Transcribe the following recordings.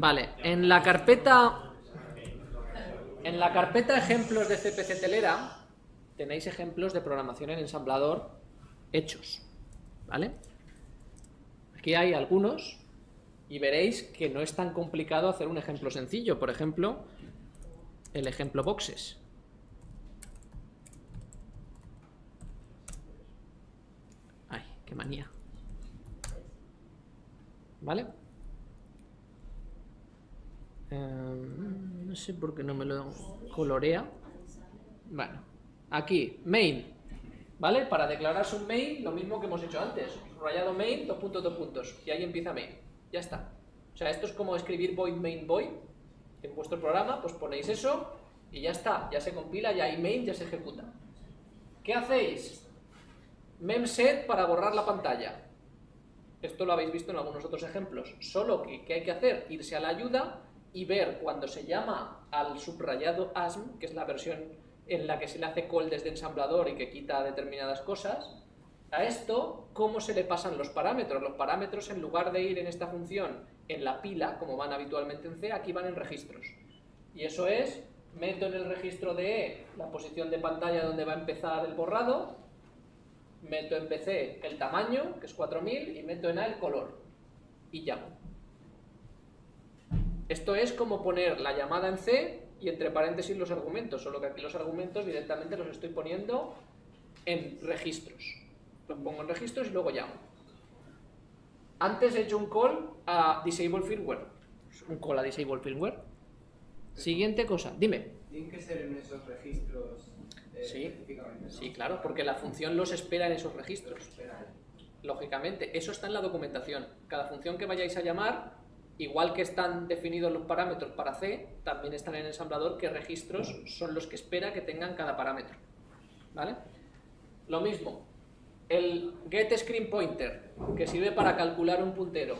Vale, en la carpeta... En la carpeta ejemplos de CPC Telera tenéis ejemplos de programación en ensamblador hechos, ¿vale? Aquí hay algunos y veréis que no es tan complicado hacer un ejemplo sencillo. Por ejemplo, el ejemplo boxes. Ay, qué manía. ¿Vale? Em, no sé por qué no me lo colorea. Bueno, aquí, main. ¿Vale? Para declararse un main, lo mismo que hemos hecho antes. Rayado main, dos puntos, dos puntos. Y ahí empieza main. Ya está. O sea, esto es como escribir void main void. En vuestro programa, pues ponéis eso y ya está. Ya se compila, ya hay main, ya se ejecuta. ¿Qué hacéis? Memset para borrar la pantalla. Esto lo habéis visto en algunos otros ejemplos. Solo que, ¿qué hay que hacer? Irse a la ayuda y ver cuando se llama al subrayado ASM, que es la versión en la que se le hace call desde ensamblador y que quita determinadas cosas, a esto, ¿cómo se le pasan los parámetros? Los parámetros, en lugar de ir en esta función en la pila, como van habitualmente en C, aquí van en registros. Y eso es, meto en el registro de E la posición de pantalla donde va a empezar el borrado, meto en PC el tamaño, que es 4000, y meto en A el color. Y llamo. Esto es como poner la llamada en C y entre paréntesis los argumentos, solo que aquí los argumentos directamente los estoy poniendo en registros. Los pongo en registros y luego llamo. Antes he hecho un call a disable firmware. Un call a disable firmware. Siguiente cosa, dime. ¿Tienen que ser en esos registros eh, Sí, específicamente? ¿no? Sí, claro, porque la función los espera en esos registros. Lógicamente, eso está en la documentación. Cada función que vayáis a llamar, igual que están definidos los parámetros para C, también están en el ensamblador qué registros son los que espera que tengan cada parámetro. ¿Vale? Lo mismo, el getScreenPointer, que sirve para calcular un puntero,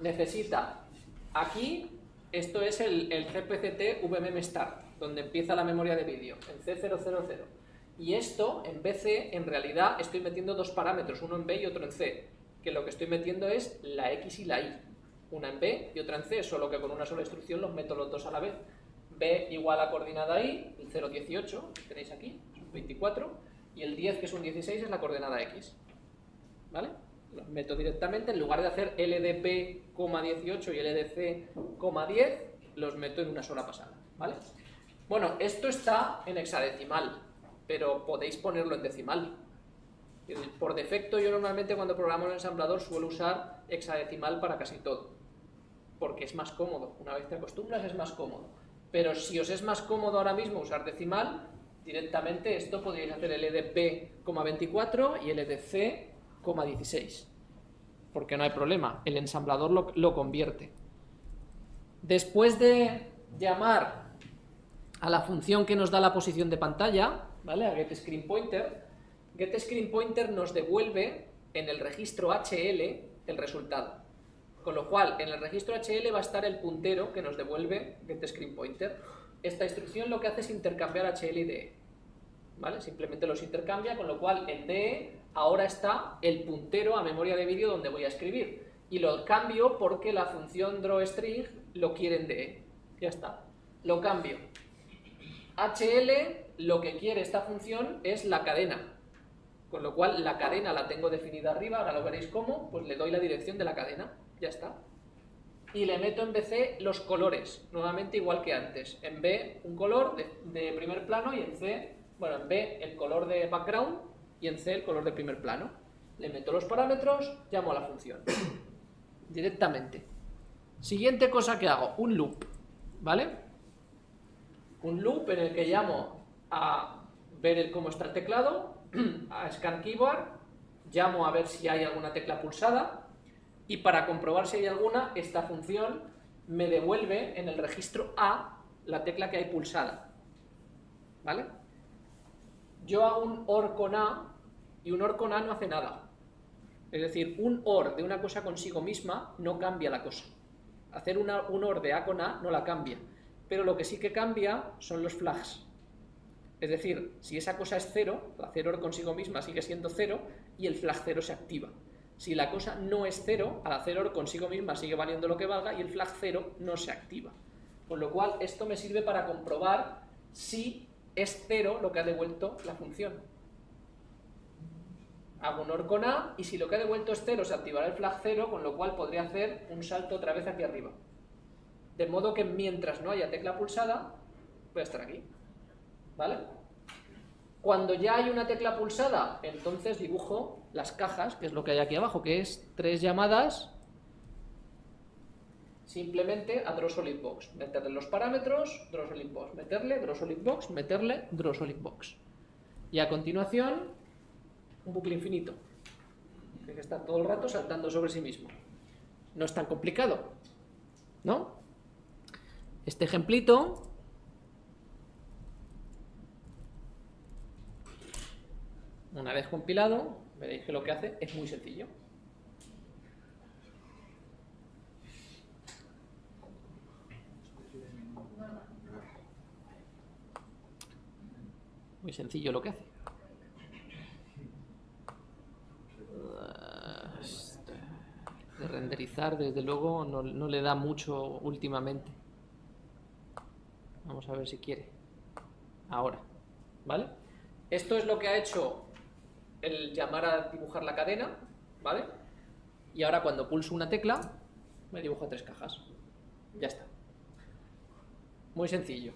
necesita aquí, esto es el, el CPCT VMMStart, donde empieza la memoria de vídeo, en C000. Y esto, en BC, en realidad estoy metiendo dos parámetros, uno en B y otro en C, que lo que estoy metiendo es la X y la Y, una en B y otra en C, solo que con una sola instrucción los meto los dos a la vez. B igual a coordenada Y, el 018, que tenéis aquí, es un 24, y el 10, que es un 16, es la coordenada X. ¿Vale? Los meto directamente, en lugar de hacer LDP, 18 y LDC, 10, los meto en una sola pasada. ¿Vale? Bueno, esto está en hexadecimal, pero podéis ponerlo en decimal. Por defecto yo normalmente cuando programo en ensamblador suelo usar hexadecimal para casi todo, porque es más cómodo, una vez te acostumbras es más cómodo. Pero si os es más cómodo ahora mismo usar decimal, directamente esto podríais hacer LDP,24 y LDC,16, porque no hay problema, el ensamblador lo, lo convierte. Después de llamar a la función que nos da la posición de pantalla, ¿vale? a getScreenPointer, getScreenPointer nos devuelve en el registro HL el resultado. Con lo cual, en el registro HL va a estar el puntero que nos devuelve getScreenPointer. Esta instrucción lo que hace es intercambiar HL y DE. Simplemente los intercambia, con lo cual en DE ahora está el puntero a memoria de vídeo donde voy a escribir. Y lo cambio porque la función drawString lo quiere en DE. Ya está. Lo cambio. HL lo que quiere esta función es la cadena. Con lo cual la cadena la tengo definida arriba, ahora lo veréis cómo, pues le doy la dirección de la cadena. Ya está. Y le meto en BC los colores, nuevamente igual que antes. En B un color de, primer plano y en C, bueno, en B el color de background y en C el color de primer plano. Le meto los parámetros, llamo a la función. Directamente. Siguiente cosa que hago, un loop, ¿vale? Un loop en el que llamo a ver cómo está el teclado, a scan keyboard, llamo a ver si hay alguna tecla pulsada y para comprobar si hay alguna, esta función me devuelve en el registro A la tecla que hay pulsada. ¿Vale? Yo hago un OR con A y un OR con A no hace nada. Es decir, un OR de una cosa consigo misma no cambia la cosa. Hacer un OR de A con A no la cambia. Pero lo que sí que cambia son los flags. Es decir, si esa cosa es cero, hacer OR consigo misma sigue siendo cero y el flag cero se activa. Si la cosa no es cero, al hacer OR consigo misma sigue valiendo lo que valga y el flag cero no se activa. Con lo cual, esto me sirve para comprobar si es cero lo que ha devuelto la función. Hago un OR con A y si lo que ha devuelto es cero, se activará el flag cero, con lo cual podría hacer un salto otra vez aquí arriba. De modo que mientras no haya tecla pulsada, voy a estar aquí. ¿Vale? Cuando ya hay una tecla pulsada, entonces dibujo las cajas, que es lo que hay aquí abajo, que es tres llamadas simplemente a DrawSolidBox. Meterle los parámetros, DrawSolidBox. Meterle DrawSolidBox, meterle DrawSolidBox. Y a continuación, un bucle infinito, que está todo el rato saltando sobre sí mismo. No es tan complicado, ¿no? Este ejemplito Una vez compilado, veréis que lo que hace es muy sencillo. Muy sencillo lo que hace. De renderizar, desde luego, no, no le da mucho últimamente. Vamos a ver si quiere. Ahora. ¿Vale? Esto es lo que ha hecho el llamar a dibujar la cadena, ¿vale? Y ahora cuando pulso una tecla, me dibujo tres cajas. Ya está. Muy sencillo,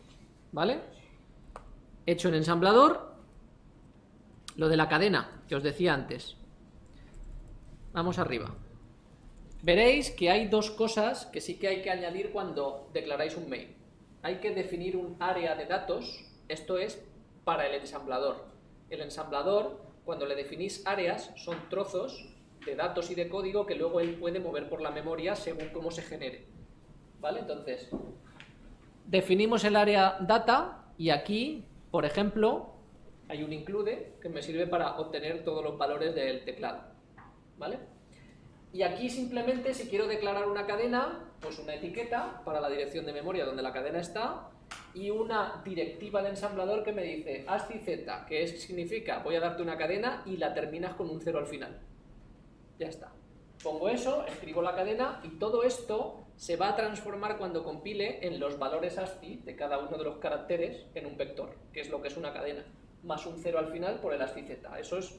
¿vale? Hecho en ensamblador, lo de la cadena, que os decía antes. Vamos arriba. Veréis que hay dos cosas que sí que hay que añadir cuando declaráis un main. Hay que definir un área de datos, esto es para el ensamblador. El ensamblador cuando le definís áreas, son trozos de datos y de código que luego él puede mover por la memoria según cómo se genere. ¿Vale? Entonces, definimos el área data y aquí, por ejemplo, hay un include que me sirve para obtener todos los valores del teclado. ¿Vale? Y aquí simplemente si quiero declarar una cadena, pues una etiqueta para la dirección de memoria donde la cadena está y una directiva de ensamblador que me dice ASCII Z, que es, significa voy a darte una cadena y la terminas con un cero al final. Ya está. Pongo eso, escribo la cadena y todo esto se va a transformar cuando compile en los valores ASCII de cada uno de los caracteres en un vector, que es lo que es una cadena, más un cero al final por el ASCII Z. Eso es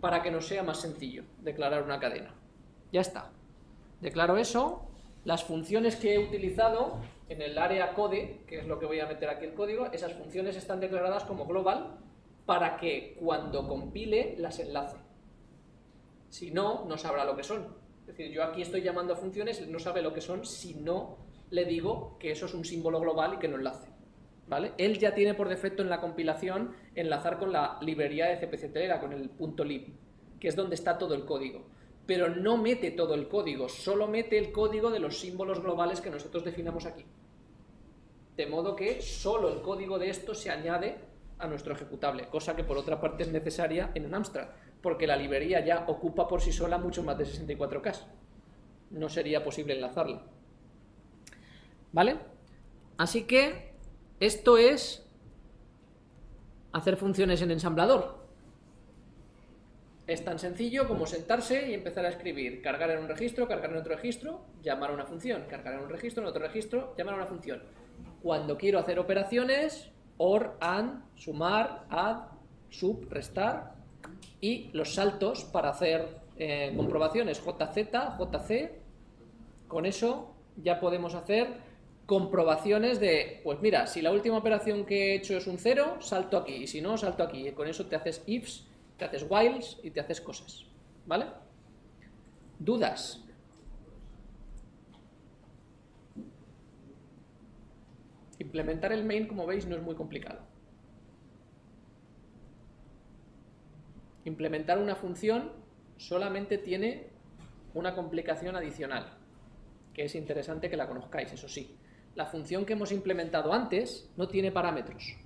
para que nos sea más sencillo declarar una cadena. Ya está. Declaro eso, las funciones que he utilizado en el área code, que es lo que voy a meter aquí el código, esas funciones están declaradas como global para que cuando compile las enlace. Si no, no sabrá lo que son. Es decir, yo aquí estoy llamando a funciones, no sabe lo que son si no le digo que eso es un símbolo global y que no enlace. ¿Vale? Él ya tiene por defecto en la compilación enlazar con la librería de cpc con el .lib, que es donde está todo el código pero no mete todo el código, solo mete el código de los símbolos globales que nosotros definamos aquí. De modo que solo el código de esto se añade a nuestro ejecutable, cosa que por otra parte es necesaria en un Amstrad, porque la librería ya ocupa por sí sola mucho más de 64K. No sería posible enlazarla. ¿Vale? Así que esto es hacer funciones en ensamblador. Es tan sencillo como sentarse y empezar a escribir, cargar en un registro, cargar en otro registro, llamar a una función, cargar en un registro, en otro registro, llamar a una función. Cuando quiero hacer operaciones, OR, AND, sumar, add, sub, restar, y los saltos para hacer eh, comprobaciones. JZ, JC, con eso ya podemos hacer comprobaciones de, pues mira, si la última operación que he hecho es un 0, salto aquí, y si no, salto aquí, con eso te haces ifs te haces whiles y te haces cosas, ¿vale? ¿Dudas? Implementar el main, como veis, no es muy complicado. Implementar una función solamente tiene una complicación adicional, que es interesante que la conozcáis, eso sí. La función que hemos implementado antes no tiene parámetros.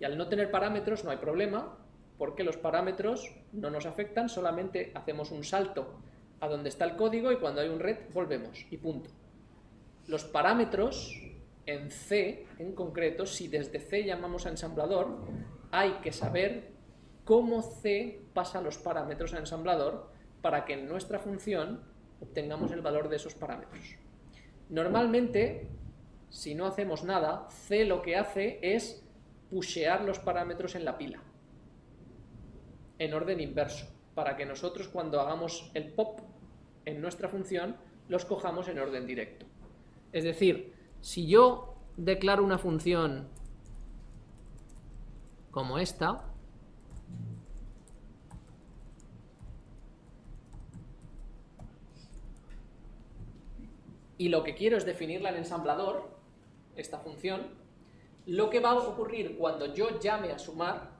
Y al no tener parámetros no hay problema, porque los parámetros no nos afectan, solamente hacemos un salto a donde está el código y cuando hay un red volvemos y punto. Los parámetros en C en concreto, si desde C llamamos a ensamblador, hay que saber cómo C pasa los parámetros a ensamblador para que en nuestra función obtengamos el valor de esos parámetros. Normalmente, si no hacemos nada, C lo que hace es pushear los parámetros en la pila, en orden inverso, para que nosotros cuando hagamos el pop en nuestra función, los cojamos en orden directo. Es decir, si yo declaro una función como esta, y lo que quiero es definirla en ensamblador, esta función, lo que va a ocurrir cuando yo llame a sumar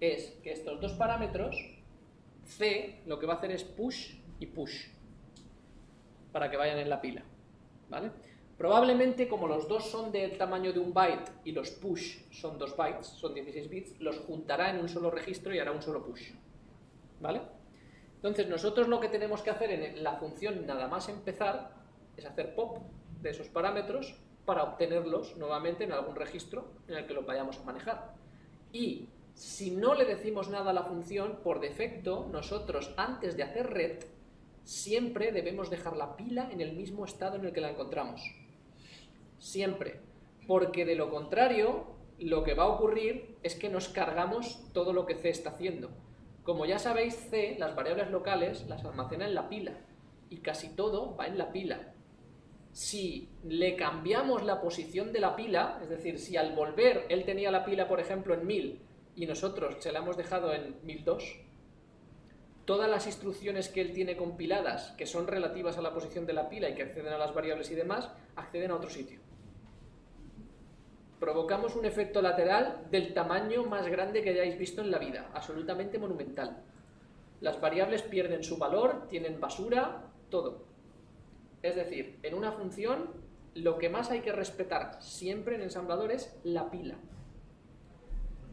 es que estos dos parámetros, C, lo que va a hacer es push y push, para que vayan en la pila, ¿vale? Probablemente, como los dos son del tamaño de un byte y los push son dos bytes, son 16 bits, los juntará en un solo registro y hará un solo push, ¿vale? Entonces, nosotros lo que tenemos que hacer en la función nada más empezar es hacer pop de esos parámetros para obtenerlos nuevamente en algún registro en el que los vayamos a manejar. Y si no le decimos nada a la función, por defecto, nosotros antes de hacer red, siempre debemos dejar la pila en el mismo estado en el que la encontramos. Siempre. Porque de lo contrario, lo que va a ocurrir es que nos cargamos todo lo que C está haciendo. Como ya sabéis, C, las variables locales, las almacena en la pila. Y casi todo va en la pila si le cambiamos la posición de la pila, es decir, si al volver él tenía la pila, por ejemplo, en 1000 y nosotros se la hemos dejado en 1002, todas las instrucciones que él tiene compiladas, que son relativas a la posición de la pila y que acceden a las variables y demás, acceden a otro sitio. Provocamos un efecto lateral del tamaño más grande que hayáis visto en la vida, absolutamente monumental. Las variables pierden su valor, tienen basura, todo. Es decir, en una función lo que más hay que respetar siempre en ensamblador es la pila.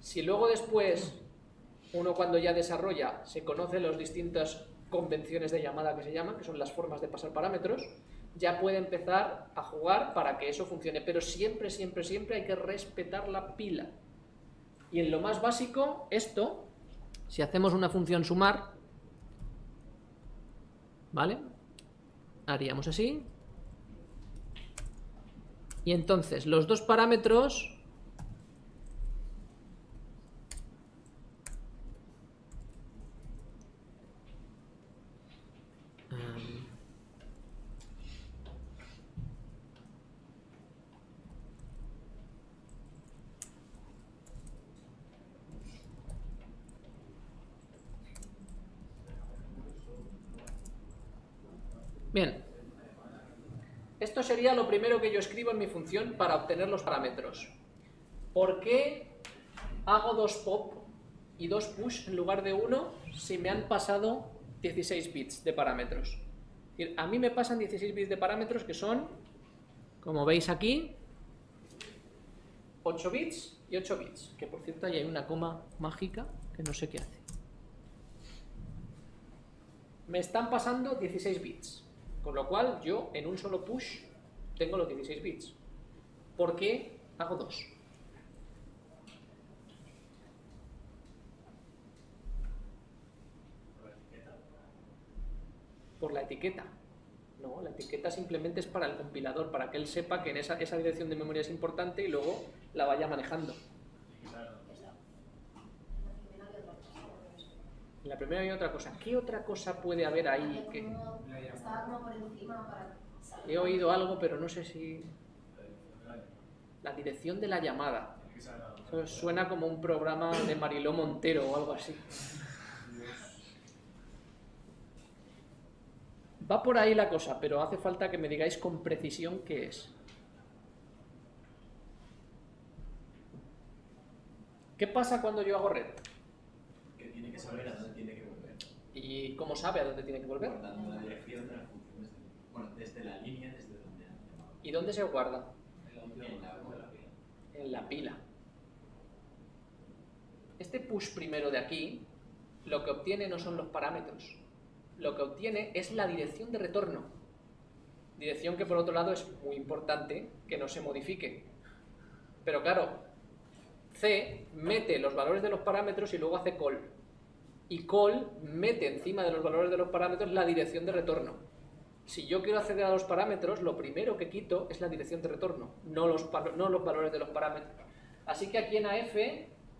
Si luego después, uno cuando ya desarrolla, se conoce las distintas convenciones de llamada que se llaman, que son las formas de pasar parámetros, ya puede empezar a jugar para que eso funcione. Pero siempre, siempre, siempre hay que respetar la pila. Y en lo más básico, esto, si hacemos una función sumar, ¿vale? haríamos así. Y entonces los dos parámetros Bien. Esto sería lo primero que yo escribo en mi función para obtener los parámetros. ¿Por qué hago dos pop y dos push en lugar de uno si me han pasado 16 bits de parámetros? A mí me pasan 16 bits de parámetros que son, como veis aquí, 8 bits y 8 bits. Que por cierto ahí hay una coma mágica que no sé qué hace. Me están pasando 16 bits. Con lo cual yo en un solo push tengo los 16 bits. ¿Por qué hago dos? Por la etiqueta. No, la etiqueta simplemente es para el compilador, para que él sepa que en esa, esa dirección de memoria es importante y luego la vaya manejando. En la primera hay otra cosa. ¿Qué otra cosa puede haber ahí? Que... He oído algo, pero no sé si... La dirección de la llamada. suena como un programa de Mariló Montero o algo así. Va por ahí la cosa, pero hace falta que me digáis con precisión qué es. ¿Qué pasa cuando yo hago red? Que tiene que saber a dónde tiene que volver. ¿Y cómo sabe a dónde tiene que volver? La dirección de la bueno, desde la línea, desde donde. ¿Y dónde se guarda? En la, en la pila. En la pila. Este push primero de aquí, lo que obtiene no son los parámetros. Lo que obtiene es la dirección de retorno. Dirección que por otro lado es muy importante que no se modifique. Pero claro, C mete los valores de los parámetros y luego hace call. y call mete encima de los valores de los parámetros la dirección de retorno. Si yo quiero acceder a los parámetros, lo primero que quito es la dirección de retorno, no los, valores de los parámetros. Así que aquí en AF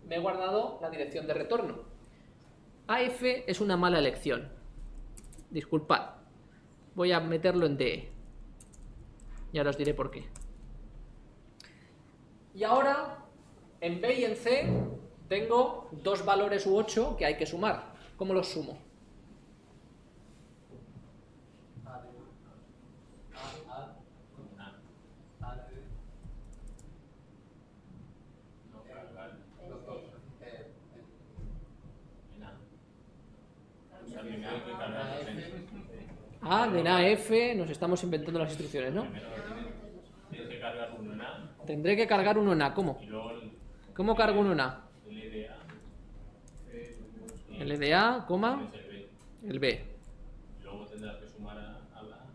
me he guardado la dirección de retorno. AF es una mala elección. Disculpad. Voy a meterlo en DE. Ya os diré por qué. Y ahora, en B y en C, tengo dos valores u 8 que hay que sumar. ¿Cómo los sumo? A de A, F, nos estamos inventando las instrucciones, ¿no? Tendré que cargar uno en A, ¿cómo? ¿Cómo cargo uno en A? LDA, coma, el B. Luego tendrás que sumar a, la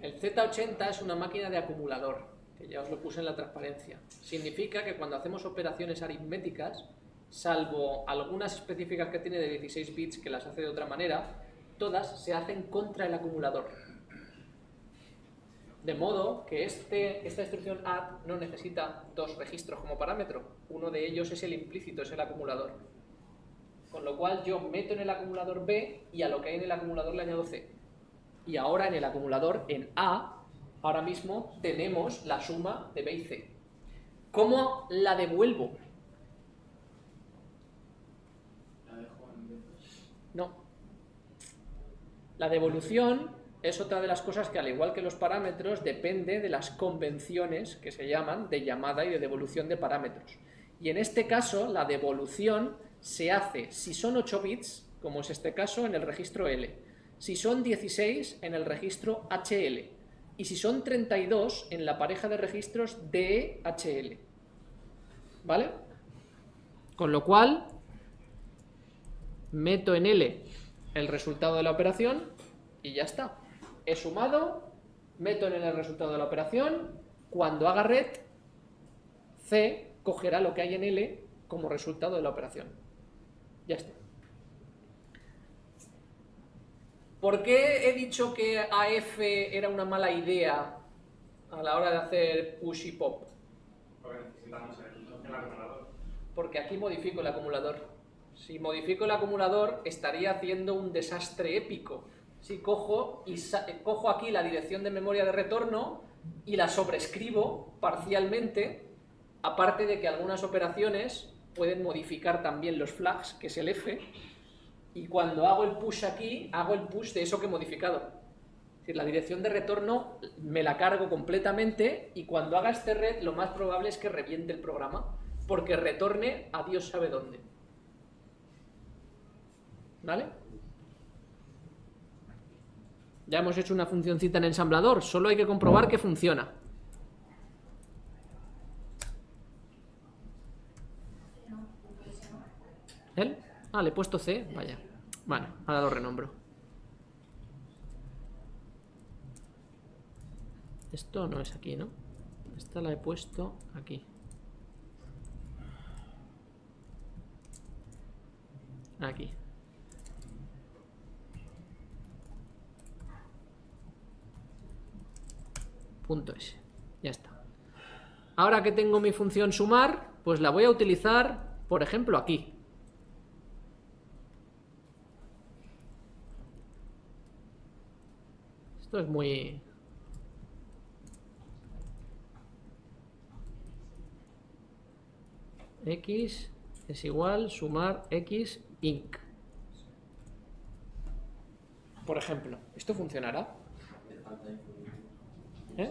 El Z80 es una máquina de acumulador, que ya os lo puse en la transparencia. Significa que cuando hacemos operaciones aritméticas, salvo algunas específicas que tiene de 16 bits que las hace de otra manera, todas se hacen contra el acumulador. De modo que este, esta instrucción add no necesita dos registros como parámetro. Uno de ellos es el implícito, es el acumulador. Con lo cual yo meto en el acumulador B y a lo que hay en el acumulador le añado C. Y ahora en el acumulador, en A, ahora mismo tenemos la suma de B y C. ¿Cómo la devuelvo? No. La devolución es otra de las cosas que, al igual que los parámetros, depende de las convenciones que se llaman de llamada y de devolución de parámetros. Y en este caso, la devolución se hace, si son 8 bits, como es este caso, en el registro L, si son 16 en el registro HL, y si son 32 en la pareja de registros DEHL. ¿Vale? Con lo cual, meto en L el resultado de la operación y ya está he sumado, meto en el resultado de la operación, cuando haga red, C cogerá lo que hay en L como resultado de la operación. Ya está. ¿Por qué he dicho que AF era una mala idea a la hora de hacer push y pop? Porque necesitamos el acumulador. Porque aquí modifico el acumulador. Si modifico el acumulador, estaría haciendo un desastre épico si cojo, y cojo aquí la dirección de memoria de retorno y la sobrescribo parcialmente, aparte de que algunas operaciones pueden modificar también los flags, que es el F, y cuando hago el push aquí, hago el push de eso que he modificado. Es decir, la dirección de retorno me la cargo completamente y cuando haga este red lo más probable es que reviente el programa, porque retorne a Dios sabe dónde. ¿Vale? Ya hemos hecho una funcioncita en ensamblador, solo hay que comprobar que funciona. ¿Él? Ah, le he puesto C, vaya. Bueno, ahora lo renombro. Esto no es aquí, ¿no? Esta la he puesto aquí. Aquí. Punto S. Ya está. Ahora que tengo mi función sumar, pues la voy a utilizar, por ejemplo, aquí. Esto es muy... X es igual sumar X inc. Por ejemplo, ¿esto funcionará? ¿Eh?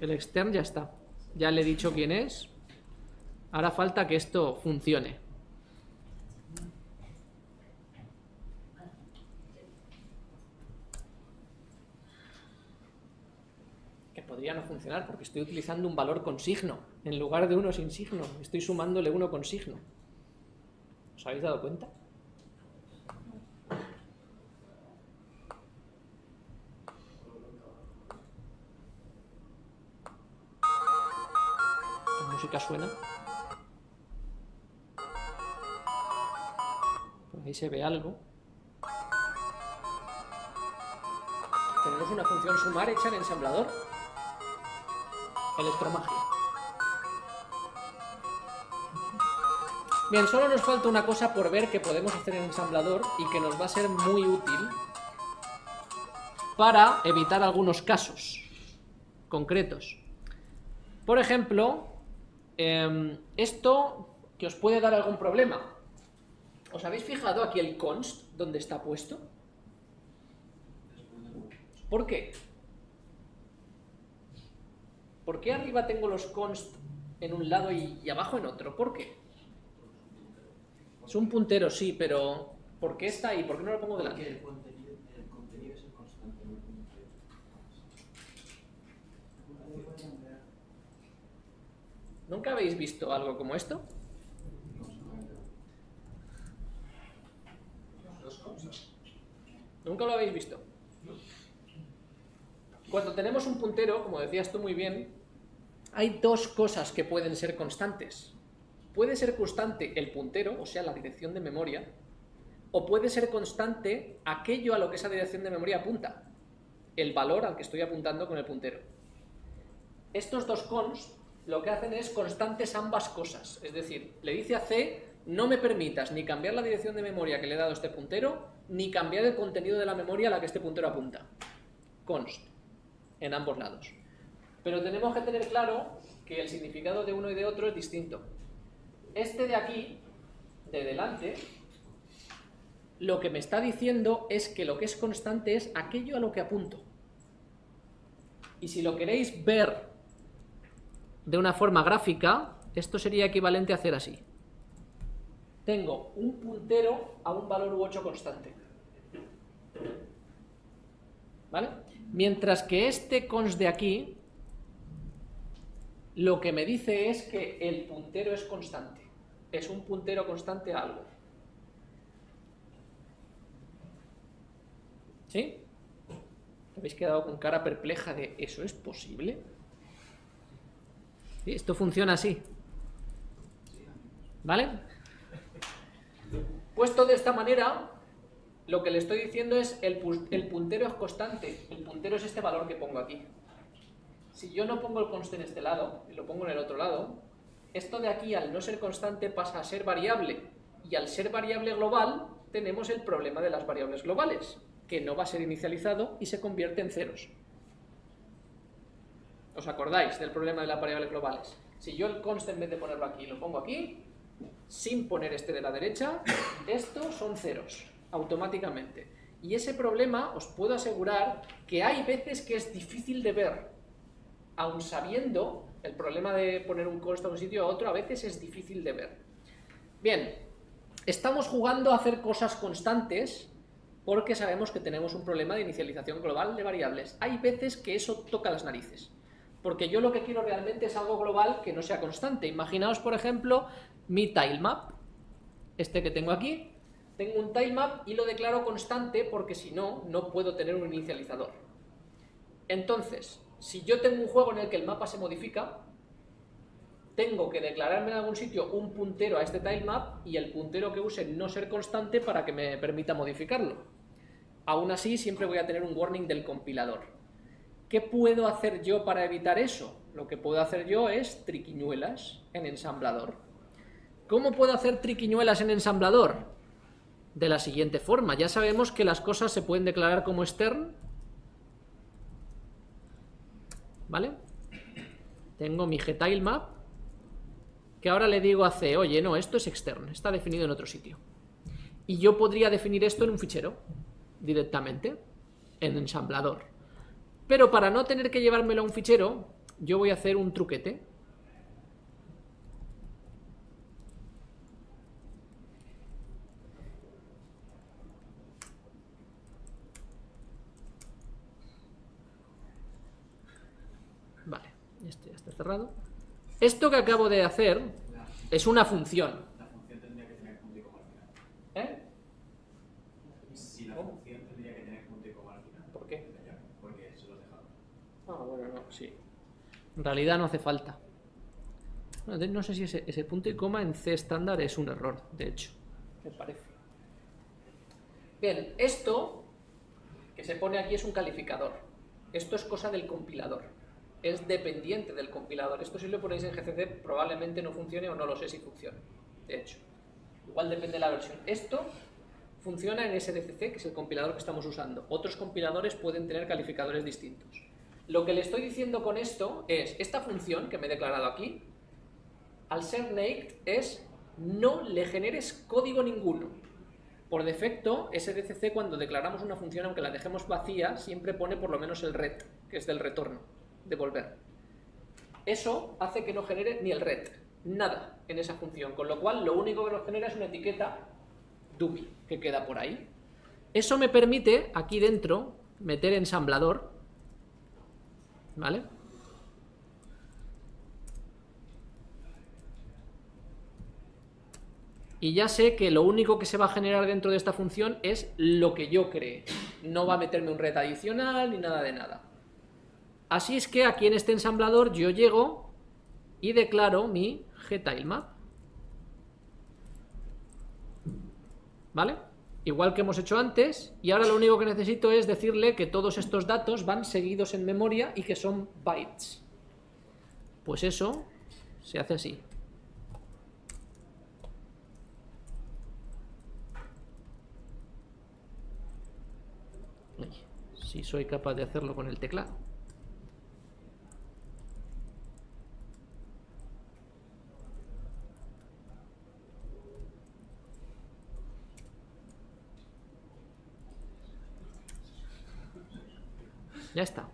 El extern ya está. Ya le he dicho quién es. Ahora falta que esto funcione. Que podría no funcionar porque estoy utilizando un valor con signo en lugar de uno sin signo. Estoy sumándole uno con signo. ¿Os habéis dado cuenta? Suena. Por ahí se ve algo. Tenemos una función sumar hecha en ensamblador. Electromagia. Bien, solo nos falta una cosa por ver que podemos hacer en ensamblador y que nos va a ser muy útil para evitar algunos casos concretos. Por ejemplo, em, esto que os puede dar algún problema. ¿Os habéis fijado aquí el const donde está puesto? ¿Por qué? ¿Por qué arriba tengo los const en un lado y, y abajo en otro? ¿Por qué? Es un puntero, sí, pero ¿por qué está ahí? ¿Por qué no lo pongo delante? el contenido, el contenido es el constante, no el contenido. ¿Nunca habéis visto algo como esto? ¿Nunca lo habéis visto? Cuando tenemos un puntero, como decías tú muy bien, hay dos cosas que pueden ser constantes. Puede ser constante el puntero, o sea, la dirección de memoria, o puede ser constante aquello a lo que esa dirección de memoria apunta, el valor al que estoy apuntando con el puntero. Estos dos const lo que hacen es constantes ambas cosas, es decir, le dice a C, no me permitas ni cambiar la dirección de memoria que le he dado a este puntero, ni cambiar el contenido de la memoria a la que este puntero apunta. Const, en ambos lados. Pero tenemos que tener claro que el significado de uno y de otro es distinto. Este de aquí, de delante, lo que me está diciendo es que lo que es constante es aquello a lo que apunto. Y si lo queréis ver de una forma gráfica, esto sería equivalente a hacer así. Tengo un puntero a un valor u 8 constante. ¿Vale? Mientras que este const de aquí, lo que me dice es que el puntero es constante. Es un puntero constante a algo. ¿Sí? ¿Habéis quedado con cara perpleja de ¿eso es posible? Sí, esto funciona así. ¿Vale? Puesto de esta manera, lo que le estoy diciendo es el, el puntero es constante. El puntero es este valor que pongo aquí. Si yo no pongo el const en este lado y lo pongo en el otro lado, esto de aquí al no ser constante pasa a ser variable. Y al ser variable global, tenemos el problema de las variables globales, que no va a ser inicializado y se convierte en ceros. ¿Os acordáis del problema de las variables globales? Si yo el const en vez de ponerlo aquí lo pongo aquí, sin poner este de la derecha, estos son ceros, automáticamente. Y ese problema os puedo asegurar que hay veces que es difícil de ver. Aun sabiendo el problema de poner un const a un sitio a otro, a veces es difícil de ver. Bien, estamos jugando a hacer cosas constantes porque sabemos que tenemos un problema de inicialización global de variables. Hay veces que eso toca las narices porque yo lo que quiero realmente es algo global que no sea constante. Imaginaos, por ejemplo, mi tilemap, este que tengo aquí, tengo un tilemap y lo declaro constante porque si no, no puedo tener un inicializador. Entonces, si yo tengo un juego en el que el mapa se modifica, tengo que declararme en algún sitio un puntero a este tilemap y el puntero que use no ser constante para que me permita modificarlo. Aún así, siempre voy a tener un warning del compilador. ¿Qué puedo hacer yo para evitar eso? Lo que puedo hacer yo es triquiñuelas en ensamblador. ¿Cómo puedo hacer triquiñuelas en ensamblador? De la siguiente forma. Ya sabemos que las cosas se pueden declarar como extern. ¿Vale? Tengo mi gtilemap que ahora le digo a C, oye, no, esto es extern, está definido en otro sitio. Y yo podría definir esto en un fichero directamente, en ensamblador. Pero para no tener que llevármelo a un fichero, yo voy a hacer un truquete. Vale, este ya está cerrado. Esto que acabo de hacer es una función. La función tendría que tener punto y coma al final. ¿Eh? Si la ¿Cómo? función tendría que tener punto y coma al final. ¿Por qué? Porque se lo has dejado. Ah, bueno, no, sí. En realidad no hace falta. No sé si ese, ese punto y coma en C estándar es un error, de hecho, me parece. Bien, esto que se pone aquí es un calificador. Esto es cosa del compilador. Es dependiente del compilador. Esto si lo ponéis en GCC probablemente no funcione o no lo sé si funciona. De hecho, igual depende de la versión. Esto funciona en SDCC, que es el compilador que estamos usando. Otros compiladores pueden tener calificadores distintos. Lo que le estoy diciendo con esto es, esta función que me he declarado aquí, al ser naked es no le generes código ninguno. Por defecto, SDCC cuando declaramos una función, aunque la dejemos vacía, siempre pone por lo menos el ret, que es del retorno, devolver. Eso hace que no genere ni el ret, nada en esa función, con lo cual lo único que nos genera es una etiqueta dummy que queda por ahí. Eso me permite, aquí dentro, meter ensamblador, ¿vale? y ya sé que lo único que se va a generar dentro de esta función es lo que yo cree. No va a meterme un red adicional ni nada de nada. Así es que aquí en este ensamblador yo llego y declaro mi gtilemap. ¿Vale? Igual que hemos hecho antes, y ahora lo único que necesito es decirle que todos estos datos van seguidos en memoria y que son bytes. Pues eso se hace así. si soy capaz de hacerlo con el teclado. Ya está.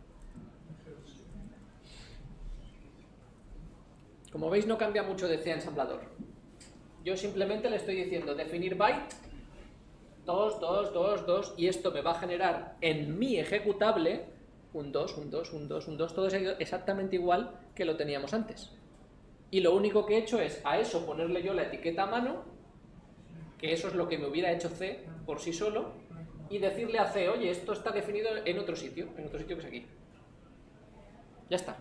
Como veis no cambia mucho de C ensamblador. Yo simplemente le estoy diciendo definir byte 2, 2, 2, 2, y esto me va a generar en mi ejecutable un 2, un 2, un 2, un 2, todo es exactamente igual que lo teníamos antes. Y lo único que he hecho es a eso ponerle yo la etiqueta a mano, que eso es lo que me hubiera hecho C por sí solo, y decirle a C, oye, esto está definido en otro sitio, en otro sitio que es aquí. Ya está.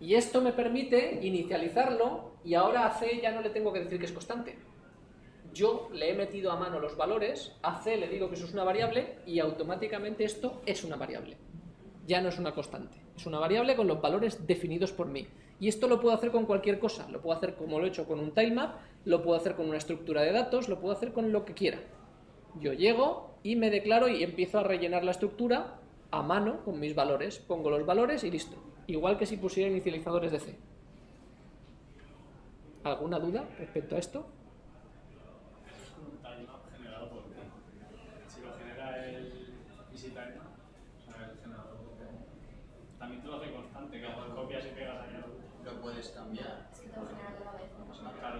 Y esto me permite inicializarlo, y ahora a C ya no le tengo que decir que es constante yo le he metido a mano los valores, a C le digo que eso es una variable y automáticamente esto es una variable. Ya no es una constante, es una variable con los valores definidos por mí. Y esto lo puedo hacer con cualquier cosa, lo puedo hacer como lo he hecho con un tilemap, lo puedo hacer con una estructura de datos, lo puedo hacer con lo que quiera. Yo llego y me declaro y empiezo a rellenar la estructura a mano con mis valores. Pongo los valores y listo. Igual que si pusiera inicializadores de C. ¿Alguna duda respecto a esto?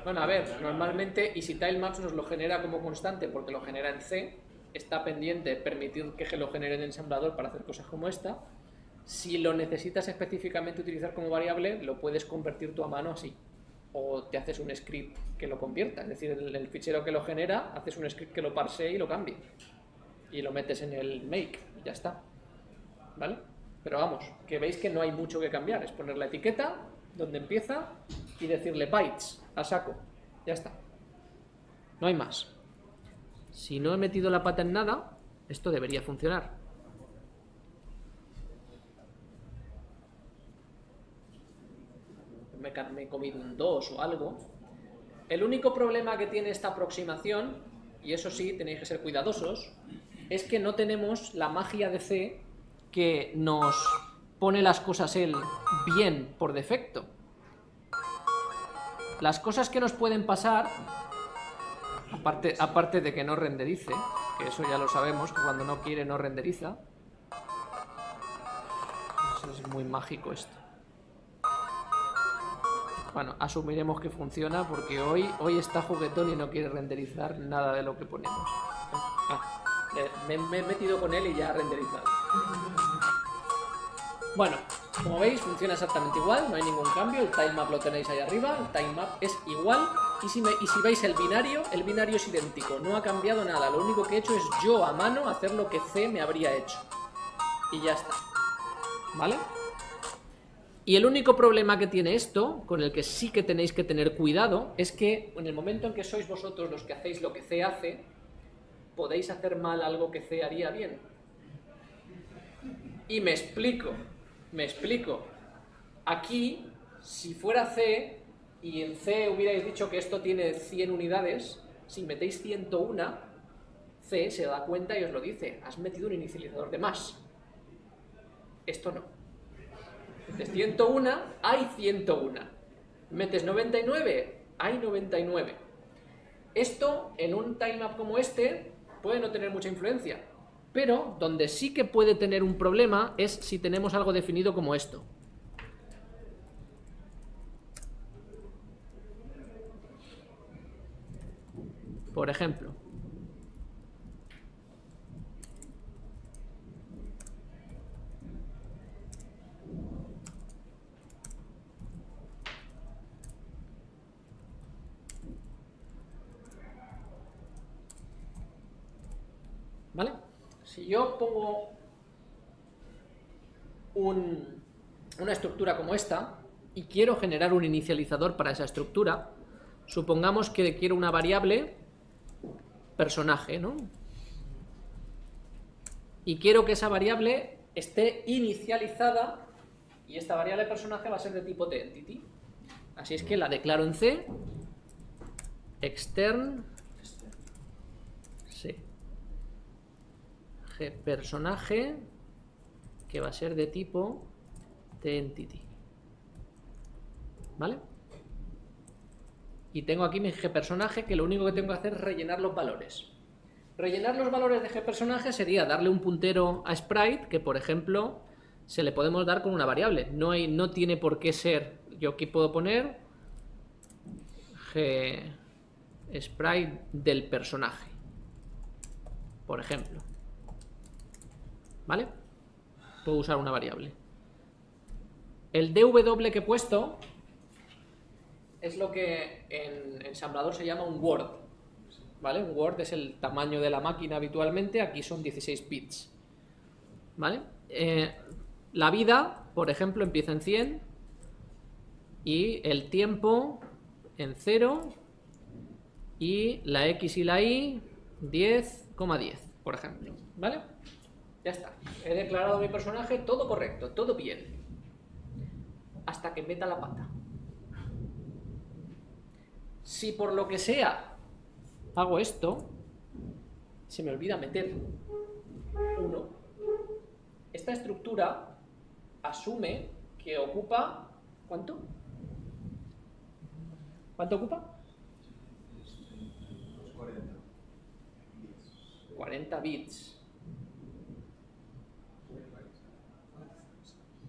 Bueno, a ver, normalmente EasyTileMaps nos lo genera como constante porque lo genera en C, está pendiente permitir que lo genere en ensamblador para hacer cosas como esta. Si lo necesitas específicamente utilizar como variable, lo puedes convertir tú a mano así. O te haces un script que lo convierta, es decir, el, el fichero que lo genera, haces un script que lo parsee y lo cambie. Y lo metes en el make y ya está. ¿Vale? Pero vamos, que veis que no hay mucho que cambiar, es poner la etiqueta, donde empieza, y decirle bytes a saco. Ya está. No hay más. Si no he metido la pata en nada, esto debería funcionar. Me, he comido un 2 o algo. El único problema que tiene esta aproximación, y eso sí, tenéis que ser cuidadosos, es que no tenemos la magia de C que nos pone las cosas él bien por defecto. Las cosas que nos pueden pasar, aparte, aparte de que no renderice, que eso ya lo sabemos, que cuando no quiere no renderiza. Eso es muy mágico esto. Bueno, asumiremos que funciona porque hoy, hoy está juguetón y no quiere renderizar nada de lo que ponemos. Ah, me, me he metido con él y ya ha renderizado. Bueno, como veis funciona exactamente igual, no hay ningún cambio, el tilemap lo tenéis ahí arriba, el tilemap es igual y si, y si veis el binario, el binario es idéntico, no ha cambiado nada, lo único que he hecho es yo a mano hacer lo que C me habría hecho. Y ya está. ¿Vale? Y el único problema que tiene esto, con el que sí que tenéis que tener cuidado, es que en el momento en que sois vosotros los que hacéis lo que C hace, podéis hacer mal algo que C haría bien. Y me explico, me explico. Aquí, si fuera C, y en C hubierais dicho que esto tiene 100 unidades, si metéis 101, C se da cuenta y os lo dice, has metido un inicializador de más. Esto no. Metes 101, hay 101. Metes 99, hay 99. Esto, en un tilemap como este, puede no tener mucha influencia. Pero donde sí que puede tener un problema es si tenemos algo definido como esto. Por ejemplo, ¿Vale? Si yo pongo una estructura como esta y quiero generar un inicializador para esa estructura, supongamos que quiero una variable personaje, ¿no? Y quiero que esa variable esté inicializada y esta variable personaje va a ser de tipo entity. Así es que la declaro en C, extern, sí, personaje que va a ser de tipo entity. ¿Vale? Y tengo aquí mi personaje que lo único que tengo que hacer es rellenar los valores. Rellenar los valores de personaje sería darle un puntero a sprite que, por ejemplo, se le podemos dar con una variable. No, hay, no tiene por qué ser... Yo aquí puedo poner sprite del personaje, por ejemplo. ¿Vale? Puedo usar una variable. El dw que he puesto es lo que en ensamblador se llama un word. ¿Vale? Un word es el tamaño de la máquina habitualmente, aquí son 16 bits. ¿Vale? Eh, la vida, por ejemplo, empieza en 100 y el tiempo en 0 y la x y la y 10,10, por ejemplo. ¿Vale? Ya está. He declarado mi personaje todo correcto, todo bien. Hasta que meta la pata. Si por lo que sea hago esto, se me olvida meter uno, esta estructura asume que ocupa... ¿Cuánto? ¿Cuánto ocupa? 40 bits.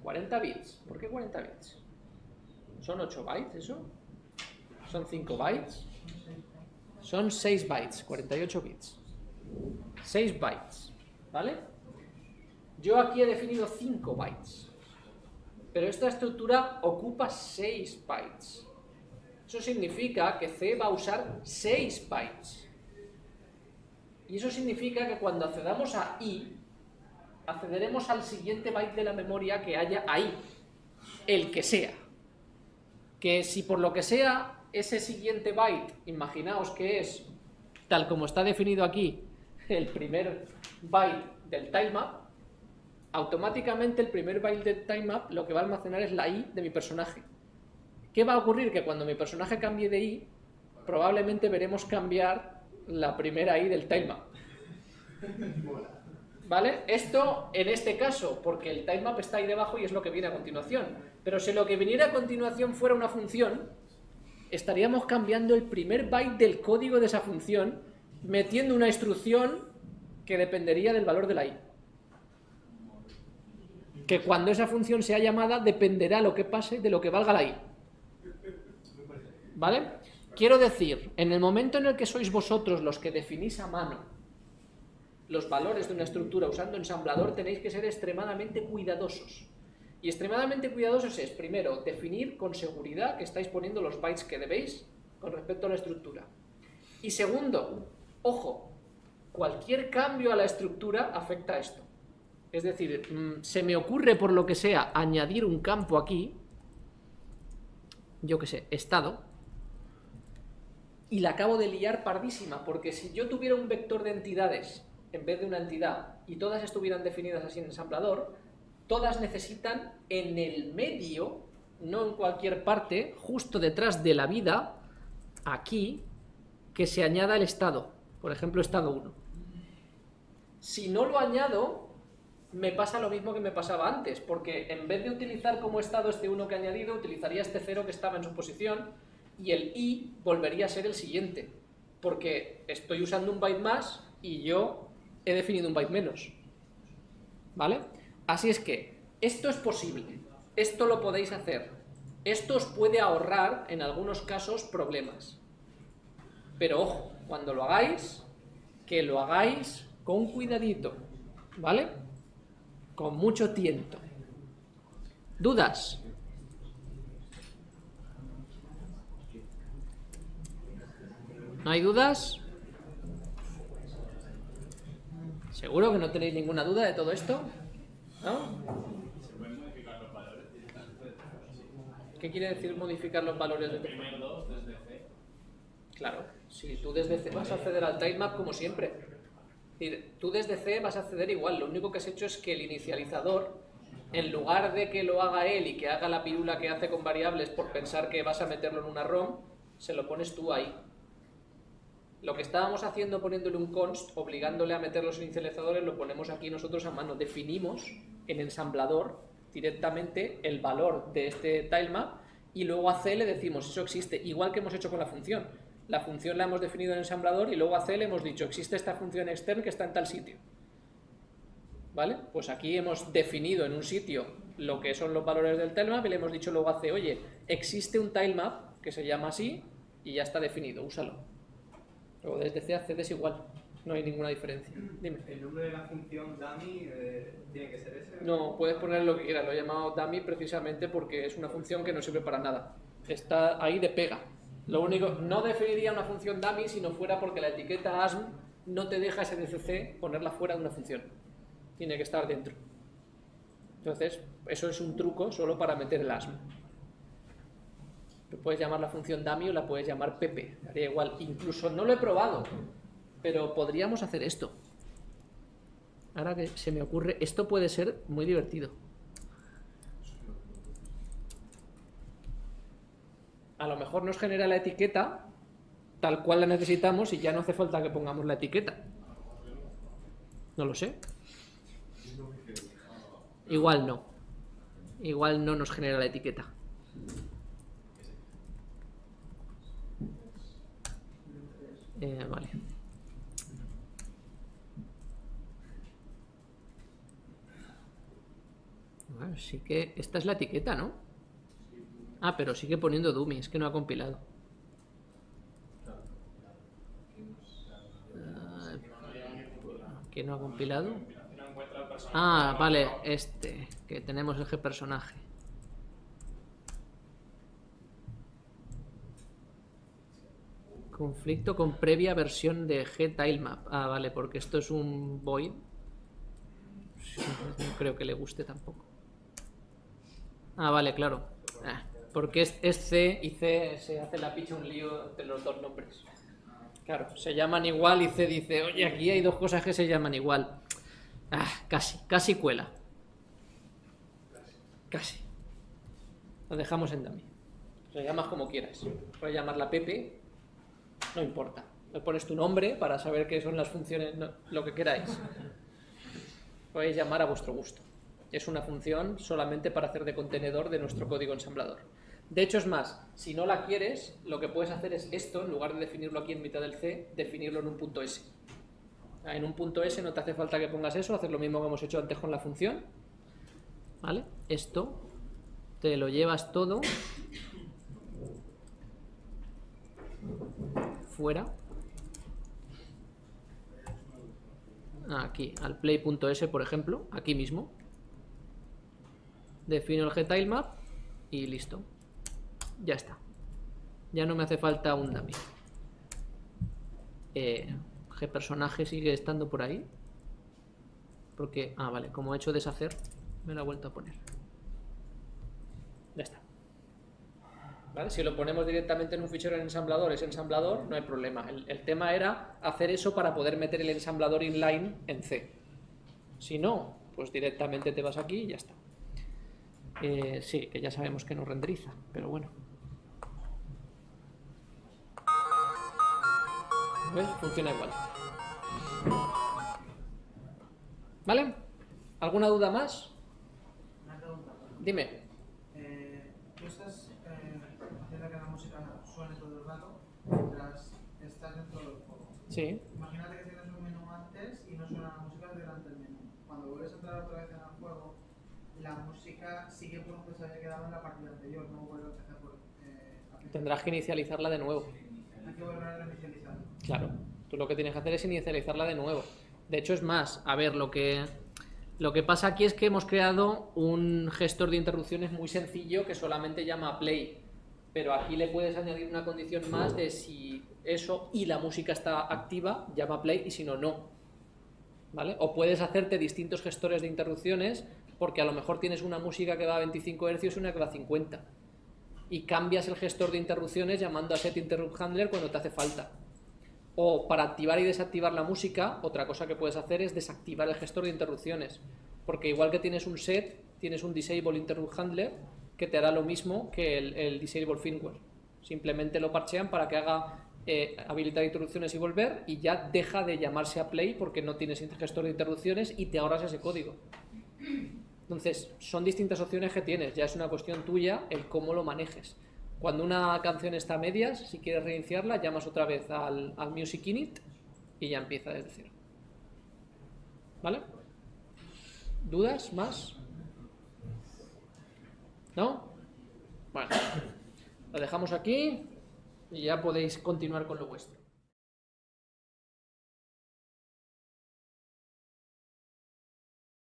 40 bits. ¿Por qué 40 bits? ¿Son 8 bytes eso? ¿Son 5 bytes? Son 6 bytes, 48 bits. 6 bytes, ¿vale? Yo aquí he definido 5 bytes. Pero esta estructura ocupa 6 bytes. Eso significa que C va a usar 6 bytes. Y eso significa que cuando accedamos a I, accederemos al siguiente byte de la memoria que haya ahí, el que sea. Que si por lo que sea ese siguiente byte, imaginaos que es, tal como está definido aquí, el primer byte del tilemap, automáticamente el primer byte del tilemap lo que va a almacenar es la i de mi personaje. ¿Qué va a ocurrir? Que cuando mi personaje cambie de i, probablemente veremos cambiar la primera i del tilemap. ¿Vale? Esto en este caso, porque el tilemap está ahí debajo y es lo que viene a continuación. Pero si lo que viniera a continuación fuera una función, estaríamos cambiando el primer byte del código de esa función, metiendo una instrucción que dependería del valor de la i. Que cuando esa función sea llamada dependerá lo que pase de lo que valga la i. ¿Vale? Quiero decir, en el momento en el que sois vosotros los que definís a mano los valores de una estructura usando ensamblador, tenéis que ser extremadamente cuidadosos. Y extremadamente cuidadosos es, primero, definir con seguridad que estáis poniendo los bytes que debéis con respecto a la estructura. Y segundo, ojo, cualquier cambio a la estructura afecta a esto. Es decir, mm, se me ocurre por lo que sea añadir un campo aquí, yo qué sé, estado, y la acabo de liar pardísima, porque si yo tuviera un vector de entidades en vez de una entidad y todas estuvieran definidas así en ensamblador, todas necesitan en el medio, no en cualquier parte, justo detrás de la vida, aquí, que se añada el estado. Por ejemplo, estado 1. Si no lo añado, me pasa lo mismo que me pasaba antes, porque en vez de utilizar como estado este 1 que he añadido, utilizaría este 0 que estaba en su posición, y el i volvería a ser el siguiente, porque estoy usando un byte más y yo he definido un byte menos. ¿Vale? Así es que esto es posible, esto lo podéis hacer, esto os puede ahorrar en algunos casos problemas. Pero ojo, cuando lo hagáis, que lo hagáis con cuidadito, ¿vale? Con mucho tiento. ¿Dudas? ¿No hay dudas? ¿Seguro que no tenéis ninguna duda de todo esto? ¿No? ¿Qué quiere decir modificar los valores de El primer 2 desde C. Claro, si tú desde C vas a acceder al tilemap como siempre. Es decir, tú desde C vas a acceder igual, lo único que has hecho es que el inicializador, en lugar de que lo haga él y que haga la pirula que hace con variables por pensar que vas a meterlo en una ROM, se lo pones tú ahí. Lo que estábamos haciendo poniéndole un const, obligándole a meter los inicializadores, lo ponemos aquí nosotros a mano. Definimos en ensamblador directamente el valor de este tilemap y luego a C le decimos eso existe, igual que hemos hecho con la función. La función la hemos definido en ensamblador y luego a C le hemos dicho existe esta función extern que está en tal sitio. ¿Vale? Pues aquí hemos definido en un sitio lo que son los valores del tilemap y le hemos dicho luego a C, oye, existe un tilemap que se llama así y ya está definido, úsalo. Luego desde C accedes igual, no hay ninguna diferencia. Dime. ¿El nombre de la función dummy eh, tiene que ser ese? No, puedes poner lo que quieras, lo he llamado dummy precisamente porque es una función que no sirve para nada. Está ahí de pega. Lo único, no definiría una función dummy si no fuera porque la etiqueta asm no te deja SDCC ponerla fuera de una función. Tiene que estar dentro. Entonces, eso es un truco solo para meter el asm. Puedes llamar la función dummy o la puedes llamar Pepe, daría igual. Incluso no lo he probado, pero podríamos hacer esto. Ahora que se me ocurre, esto puede ser muy divertido. A lo mejor nos genera la etiqueta tal cual la necesitamos y ya no hace falta que pongamos la etiqueta. No lo sé. Igual no. Igual no nos genera la etiqueta. Eh, vale. Bueno, sí que... Esta es la etiqueta, ¿no? Ah, pero sigue poniendo dummy, es que no ha compilado. Ah, ¿Qué no ha compilado? Ah, vale, este, que tenemos el personaje. Conflicto con previa versión de G-Tilemap. Ah, vale, porque esto es un void. No creo que le guste tampoco. Ah, vale, claro. Ah, porque es, es C y C se hace la picha un lío entre los dos nombres. Claro, se llaman igual y C dice, oye, aquí hay dos cosas que se llaman igual. Ah, casi, casi cuela. Casi. Lo dejamos en dummy. Lo llamas como quieras. Puedes llamarla Pepe, no importa. Le pones tu nombre para saber qué son las funciones, lo que queráis. Podéis llamar a vuestro gusto. Es una función solamente para hacer de contenedor de nuestro código ensamblador. De hecho, es más, si no la quieres, lo que puedes hacer es esto, en lugar de definirlo aquí en mitad del C, definirlo en un punto S. En un punto S no te hace falta que pongas eso, hacer lo mismo que hemos hecho antes con la función. ¿Vale? Esto te lo llevas todo fuera. Aquí, al play.s, por ejemplo, aquí mismo. Defino el gtilemap y listo. Ya está. Ya no me hace falta un dummy. Eh, gPersonaje sigue estando por ahí. Porque, ah, vale, como he hecho deshacer, me lo ha vuelto a poner. Ya está. ¿Vale? Si lo ponemos directamente en un fichero en ensamblador, es ensamblador, no hay problema. El, el tema era hacer eso para poder meter el ensamblador inline en C. Si no, pues directamente te vas aquí y ya está. Eh, sí, que ya sabemos que no renderiza, pero bueno. ¿Ves? Funciona igual. ¿Vale? ¿Alguna duda más? Una pregunta. Dime. Eh, tú estás eh, haciendo que la música suene todo el rato mientras estás dentro del juego. Sí. Imagínate que tienes un menú antes y no suena la música durante el menú. Cuando vuelves a entrar otra vez en el juego, la música sigue por donde se había quedado en la partida anterior, no vuelve a empezar por... Eh. Tendrás que inicializarla de nuevo. Hay que volver a reinicializar. Claro. Tú lo que tienes que hacer es inicializarla de nuevo. De hecho, es más. A ver, lo que, lo que pasa aquí es que hemos creado un gestor de interrupciones muy sencillo que solamente llama play. Pero aquí le puedes añadir una condición más de si eso y la música está activa, llama play y si no, no. ¿Vale? O puedes hacerte distintos gestores de interrupciones porque a lo mejor tienes una música que va a 25 Hz y una que va a 50. Y cambias el gestor de interrupciones llamando a set interrupt handler cuando te hace falta. O para activar y desactivar la música, otra cosa que puedes hacer es desactivar el gestor de interrupciones. Porque igual que tienes un set, tienes un disable interrupt handler que te hará lo mismo que el, el disable firmware. Simplemente lo parchean para que haga eh, habilitar interrupciones y volver y ya deja de llamarse a play porque no tienes gestor de interrupciones y te ahorras ese código. Entonces, son distintas opciones que tienes, ya es una cuestión tuya el cómo lo manejes. Cuando una canción está a medias, si quieres reiniciarla, llamas otra vez al, al Music Init y ya empieza desde cero. ¿Vale? ¿Dudas más? ¿No? Bueno, lo dejamos aquí y ya podéis continuar con lo vuestro.